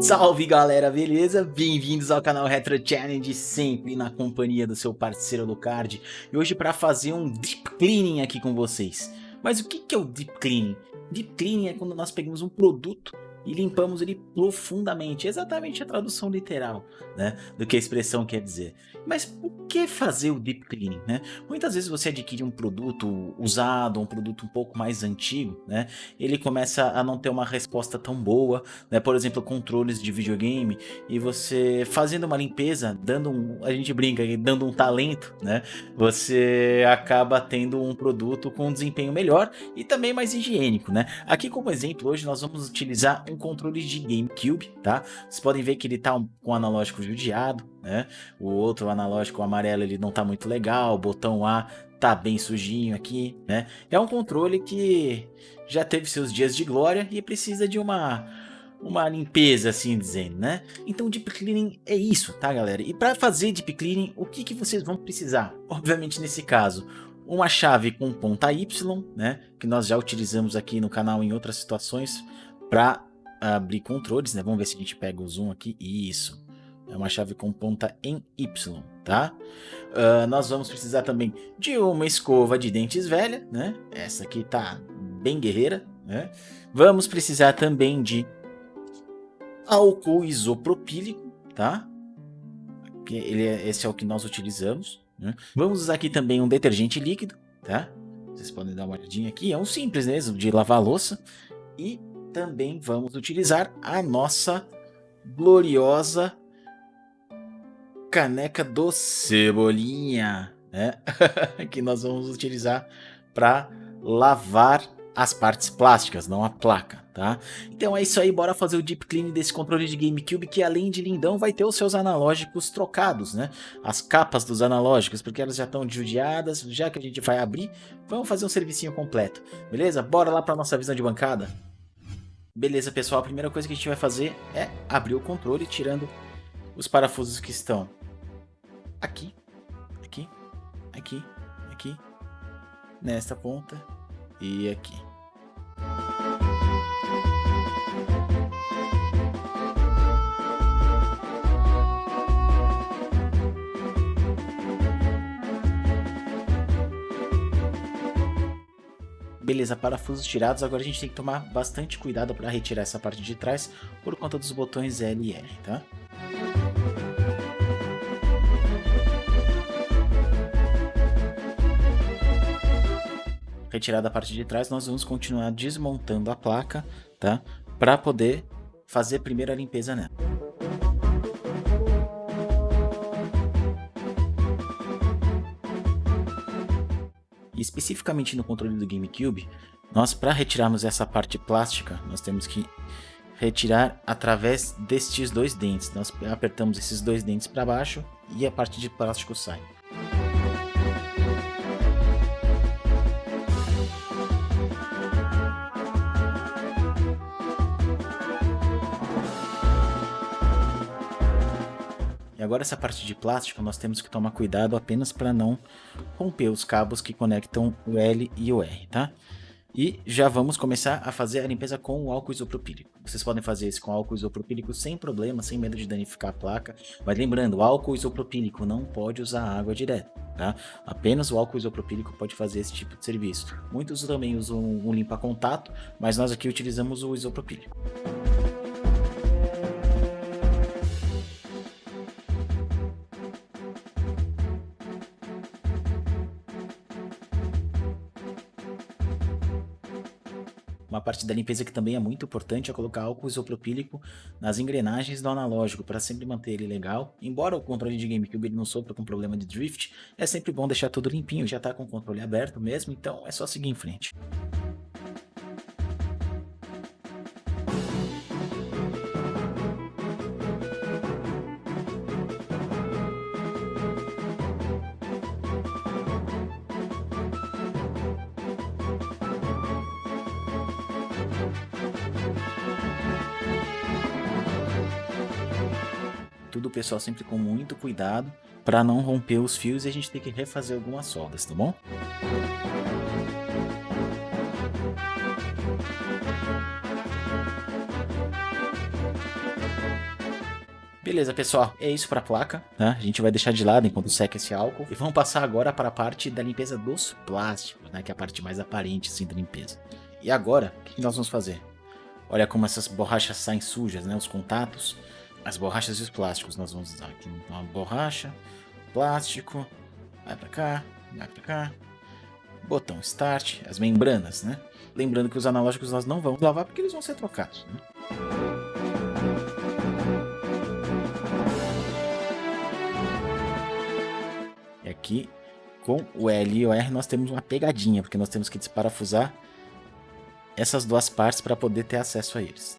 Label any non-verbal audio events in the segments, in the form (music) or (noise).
Salve galera, beleza? Bem-vindos ao canal Retro Challenge, sempre na companhia do seu parceiro Lucard E hoje para fazer um Deep Cleaning aqui com vocês Mas o que é o Deep Cleaning? Deep Cleaning é quando nós pegamos um produto e limpamos ele profundamente, exatamente a tradução literal né, do que a expressão quer dizer. Mas por que fazer o deep cleaning? Né? Muitas vezes você adquire um produto usado, um produto um pouco mais antigo, né? ele começa a não ter uma resposta tão boa, né? por exemplo, controles de videogame, e você fazendo uma limpeza, dando um, a gente brinca, dando um talento, né? você acaba tendo um produto com um desempenho melhor e também mais higiênico. Né? Aqui como exemplo, hoje nós vamos utilizar um controle de GameCube, tá? Vocês podem ver que ele tá um, com o analógico judiado, né? O outro analógico amarelo ele não tá muito legal, o botão A tá bem sujinho aqui, né? É um controle que já teve seus dias de glória e precisa de uma uma limpeza, assim dizendo, né? Então Deep Cleaning é isso, tá galera? E para fazer Deep Cleaning, o que, que vocês vão precisar? Obviamente nesse caso, uma chave com ponta Y, né? Que nós já utilizamos aqui no canal em outras situações para abrir controles, né? Vamos ver se a gente pega o zoom aqui. Isso. É uma chave com ponta em Y, tá? Uh, nós vamos precisar também de uma escova de dentes velha, né? Essa aqui tá bem guerreira, né? Vamos precisar também de álcool isopropílico, tá? Ele é, esse é o que nós utilizamos. Né? Vamos usar aqui também um detergente líquido, tá? Vocês podem dar uma olhadinha aqui. É um simples mesmo de lavar louça. E também vamos utilizar a nossa gloriosa caneca do Cebolinha, né? (laughs) que nós vamos utilizar para lavar as partes plásticas, não a placa, tá? Então é isso aí, bora fazer o deep clean desse controle de GameCube que além de lindão vai ter os seus analógicos trocados, né? As capas dos analógicos, porque elas já estão judiadas, já que a gente vai abrir, vamos fazer um servicinho completo, beleza? Bora lá para nossa visão de bancada? Beleza, pessoal, a primeira coisa que a gente vai fazer é abrir o controle tirando os parafusos que estão aqui, aqui, aqui, aqui, nesta ponta e aqui. Beleza, parafusos tirados, agora a gente tem que tomar bastante cuidado para retirar essa parte de trás por conta dos botões L e R, tá? Retirada a parte de trás, nós vamos continuar desmontando a placa, tá? Para poder fazer primeiro a limpeza nela. Especificamente no controle do GameCube, nós para retirarmos essa parte plástica, nós temos que retirar através destes dois dentes. Nós apertamos esses dois dentes para baixo e a parte de plástico sai. Agora essa parte de plástico nós temos que tomar cuidado apenas para não romper os cabos que conectam o L e o R, tá? E já vamos começar a fazer a limpeza com o álcool isopropílico. Vocês podem fazer isso com álcool isopropílico sem problema, sem medo de danificar a placa. Mas lembrando, álcool isopropílico não pode usar água direto, tá? Apenas o álcool isopropílico pode fazer esse tipo de serviço. Muitos também usam um limpa-contato, mas nós aqui utilizamos o isopropílico. Parte da limpeza que também é muito importante é colocar álcool isopropílico nas engrenagens do analógico para sempre manter ele legal. Embora o controle de GameCube ele não sofra com problema de drift, é sempre bom deixar tudo limpinho, já está com o controle aberto mesmo, então é só seguir em frente. tudo, o pessoal sempre com muito cuidado para não romper os fios e a gente tem que refazer algumas soldas, tá bom? Beleza, pessoal, é isso para a placa, né? A gente vai deixar de lado enquanto seca esse álcool. E vamos passar agora para a parte da limpeza dos plásticos, né? Que é a parte mais aparente, assim, da limpeza. E agora, o que nós vamos fazer? Olha como essas borrachas saem sujas, né? Os contatos as borrachas e os plásticos. Nós vamos usar aqui uma borracha, plástico, vai para cá, vai para cá. Botão Start, as membranas, né? Lembrando que os analógicos nós não vamos lavar porque eles vão ser trocados, né? aqui com o L e o R nós temos uma pegadinha, porque nós temos que desparafusar essas duas partes para poder ter acesso a eles.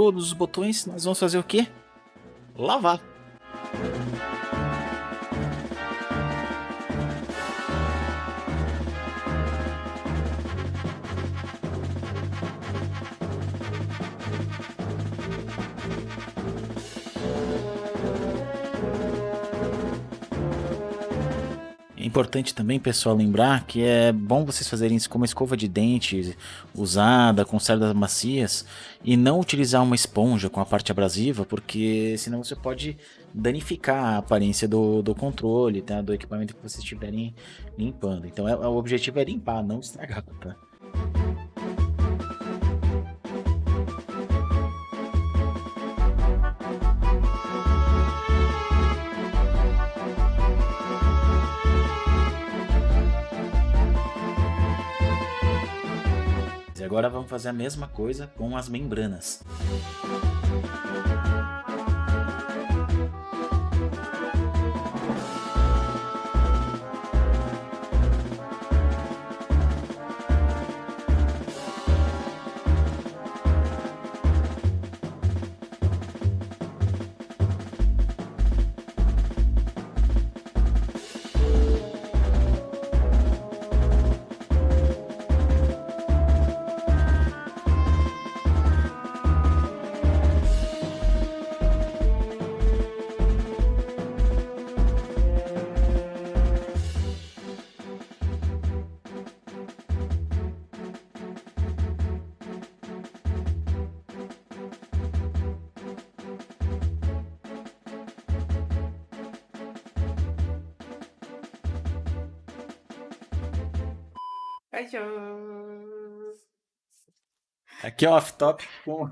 Todos os botões, nós vamos fazer o quê? Lavar. Importante também, pessoal, lembrar que é bom vocês fazerem isso com uma escova de dente usada, com cerdas macias, e não utilizar uma esponja com a parte abrasiva, porque senão você pode danificar a aparência do, do controle, tá? do equipamento que vocês estiverem limpando. Então é, o objetivo é limpar, não estragar, tá? Agora vamos fazer a mesma coisa com as membranas. Aqui é off-top com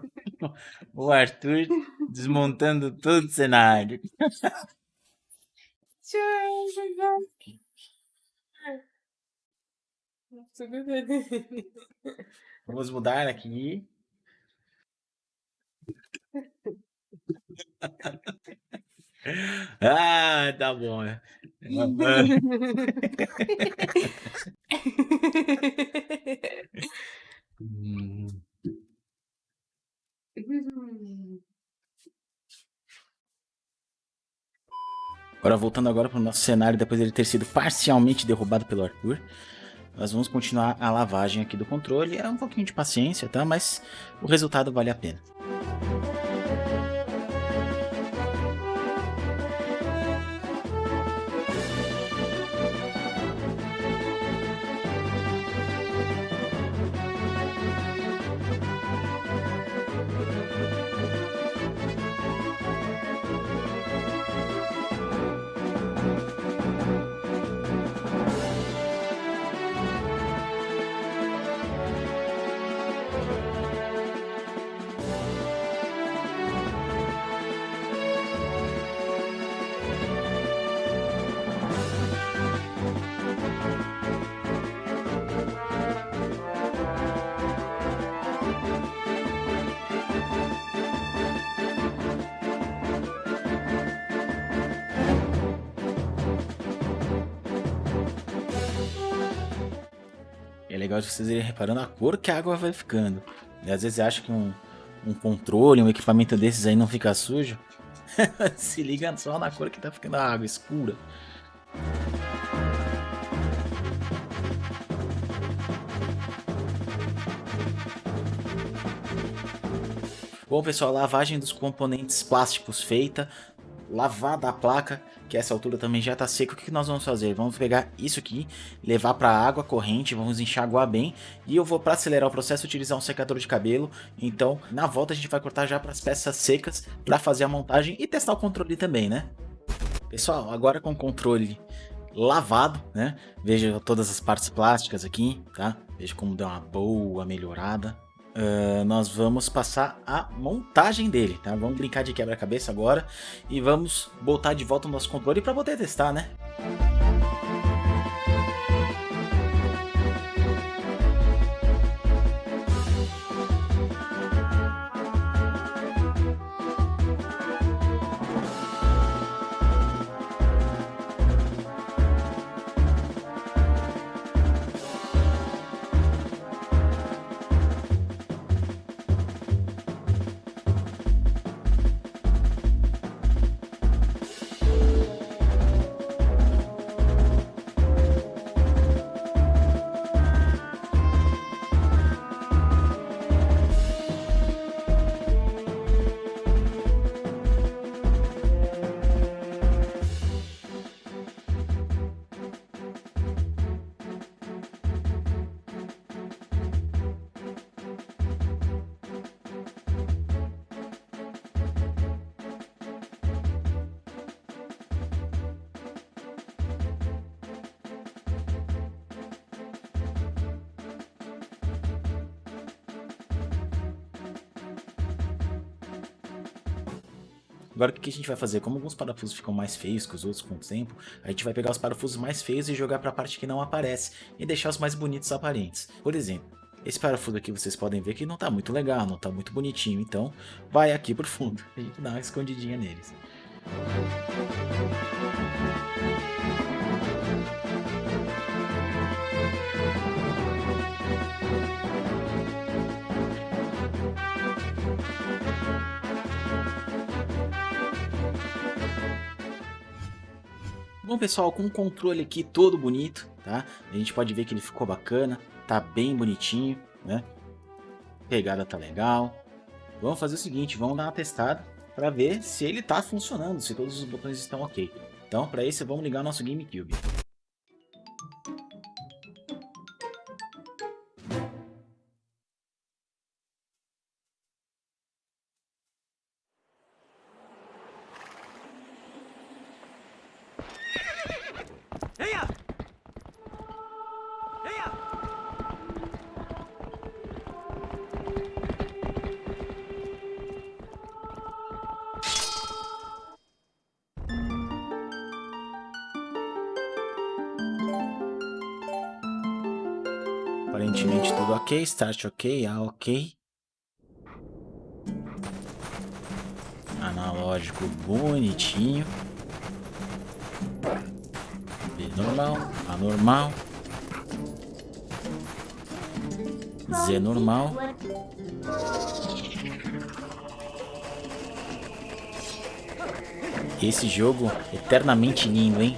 o Arthur desmontando todo o cenário. Vamos mudar aqui. Ah, tá bom. (laughs) Agora voltando agora para o nosso cenário, depois dele ter sido parcialmente derrubado pelo Arthur, nós vamos continuar a lavagem aqui do controle. É um pouquinho de paciência, tá? Mas o resultado vale a pena. legal de vocês irem reparando a cor que a água vai ficando. E às vezes acha que um, um controle, um equipamento desses aí não fica sujo. (laughs) Se liga só na cor que tá ficando a água escura. Bom pessoal, lavagem dos componentes plásticos feita, lavada a placa, que essa altura também já está seco, o que nós vamos fazer? Vamos pegar isso aqui, levar para água corrente, vamos enxaguar bem, e eu vou para acelerar o processo utilizar um secador de cabelo, então na volta a gente vai cortar já para as peças secas, para fazer a montagem e testar o controle também, né? Pessoal, agora com o controle lavado, né? Veja todas as partes plásticas aqui, tá? Veja como deu uma boa melhorada. Uh, nós vamos passar a montagem dele, tá? Vamos brincar de quebra-cabeça agora e vamos botar de volta o nosso controle para poder testar, né? Agora o que a gente vai fazer? Como alguns parafusos ficam mais feios que os outros com o tempo, a gente vai pegar os parafusos mais feios e jogar para a parte que não aparece e deixar os mais bonitos aparentes. Por exemplo, esse parafuso aqui vocês podem ver que não está muito legal, não está muito bonitinho, então vai aqui por fundo, a (laughs) gente dá uma escondidinha neles. Bom pessoal, com o controle aqui todo bonito, tá? A gente pode ver que ele ficou bacana, tá bem bonitinho, né? Pegada tá legal. Vamos fazer o seguinte, vamos dar uma testada para ver se ele tá funcionando, se todos os botões estão ok. Então, para isso, vamos ligar nosso GameCube. Aparentemente tudo ok, start ok, A ok. Analógico bonitinho. B normal, A normal. Z normal. Esse jogo eternamente lindo, hein?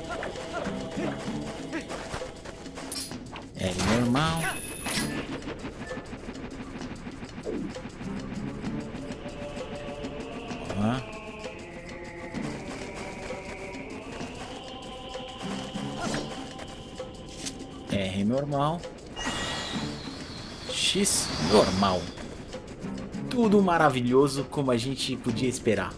Maravilhoso como a gente podia esperar.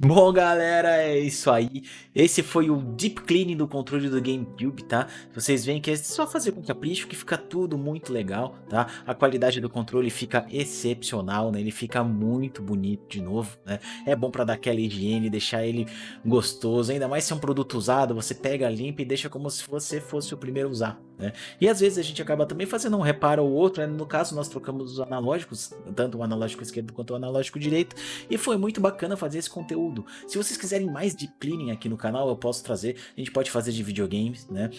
Bom, galera, é isso aí. Esse foi o Deep Cleaning do controle do GameCube, tá? Vocês veem que é só fazer com capricho que fica tudo muito legal, tá? A qualidade do controle fica excepcional, né? Ele fica muito bonito de novo, né? É bom para dar aquela higiene, deixar ele gostoso. Ainda mais se é um produto usado, você pega, limpa e deixa como se você fosse o primeiro a usar, né? E às vezes a gente acaba também fazendo um reparo ou outro, né? No caso, nós trocamos os analógicos, tanto o analógico esquerdo quanto o analógico direito, e foi muito bacana fazer esse conteúdo. Se vocês quiserem mais deep cleaning aqui no canal, eu posso trazer. A gente pode fazer de videogames, né?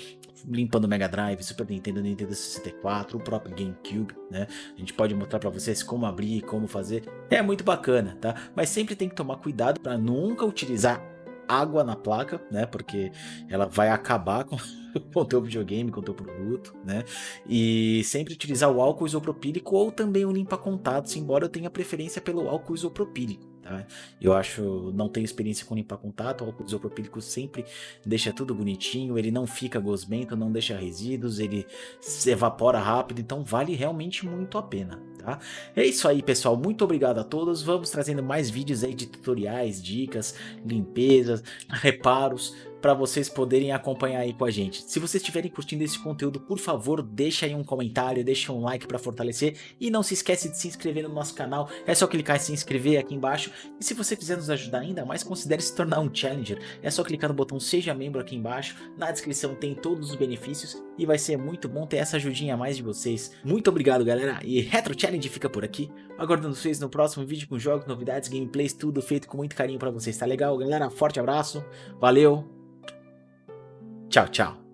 Limpando Mega Drive, Super Nintendo, Nintendo 64, o próprio GameCube, né? A gente pode mostrar para vocês como abrir, como fazer. É muito bacana, tá? Mas sempre tem que tomar cuidado para nunca utilizar água na placa, né? Porque ela vai acabar com (laughs) com o teu videogame, com o teu produto, né? E sempre utilizar o álcool isopropílico ou também o limpa-contatos, embora eu tenha preferência pelo álcool isopropílico. Tá? Eu acho, não tenho experiência com limpar contato, o álcool isopropílico sempre deixa tudo bonitinho, ele não fica gosmento, não deixa resíduos, ele se evapora rápido, então vale realmente muito a pena. Tá? É isso aí pessoal, muito obrigado a todos, vamos trazendo mais vídeos aí de tutoriais, dicas, limpezas, reparos, para vocês poderem acompanhar aí com a gente. Se vocês estiverem curtindo esse conteúdo, por favor, deixa aí um comentário, deixa um like para fortalecer. E não se esquece de se inscrever no nosso canal, é só clicar em se inscrever aqui embaixo. E se você quiser nos ajudar ainda mais, considere se tornar um Challenger, é só clicar no botão seja membro aqui embaixo, na descrição tem todos os benefícios. E vai ser muito bom ter essa ajudinha a mais de vocês. Muito obrigado galera. E Retro Challenge fica por aqui, aguardando vocês no próximo vídeo com jogos, novidades, gameplays, tudo feito com muito carinho para vocês, tá legal galera? Forte abraço, valeu! Tchau, tchau.